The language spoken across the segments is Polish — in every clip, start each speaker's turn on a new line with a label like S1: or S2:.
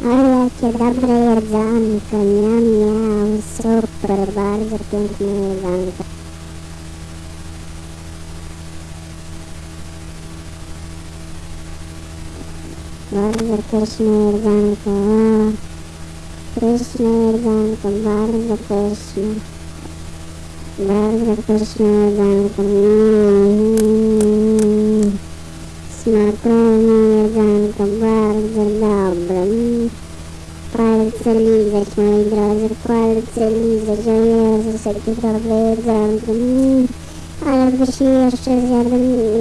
S1: Ale jakie dobre jedzonko, miam, miam, super, bardzo piękne jedzonko. Bardzo pyszne jedzonko, o, pyszne jedzonko, bardzo pyszne. Bardzo pyszne jedzonko, mm, smakowne jedzonko, bardzo dobre. Mm. Palce lizać, moi drodzy, palce lizać, o Jezus, jakie dobre jedzonko. Mm. Ale byś jeszcze zjadł,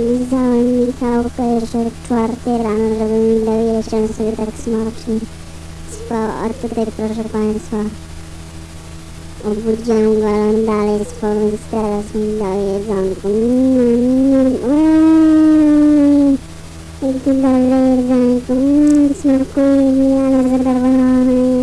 S1: lizałem Michałka jeszcze czwarty rano, żeby mi dał jeść, on sobie tak smacznie spał, a tutaj proszę Państwa, obudziłem go, ale on dalej spał, więc teraz mi dał jedzonko. Jakie dobre jedzonko, mm, smakuje mi, ale zadowolony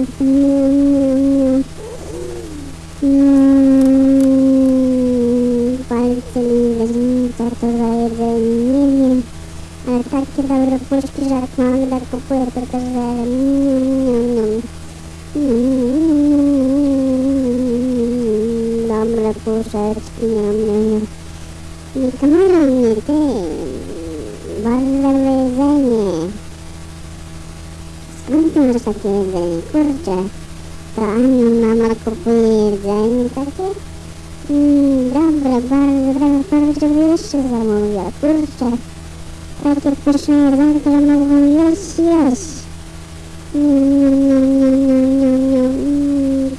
S1: Come on, you're dead. Bother the way, then, yeah. Masz takie jedzenie? Kurczę. To Aniu mama kupuje jedzenie takie? Mm, dobre, bardzo dobre, żeby jeszcze zamówiła. Kurczę. Takie pyszne jedzonko, że mogłam jeść, jeść. Niam. Mm,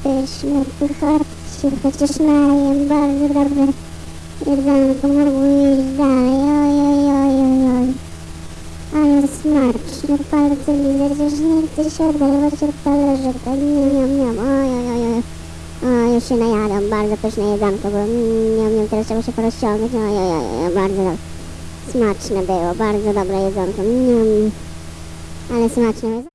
S1: Pyszne, pychotcie, chociaż najem, bardzo dobre jedzonko, mogły jeść dalej, smaczne, palce lizać, że nie chce się oderwać od talerzyka, niam, niam, niam, oj, oj, oj, oj. O, już się najadam, bardzo pyszne jedzonko, bo niam, niam, teraz trzeba się porozciągnąć, oj, oj, oj, oj, bardzo dobre. Smaczne było, bardzo dobre jedzonko, niam. Ale smaczne.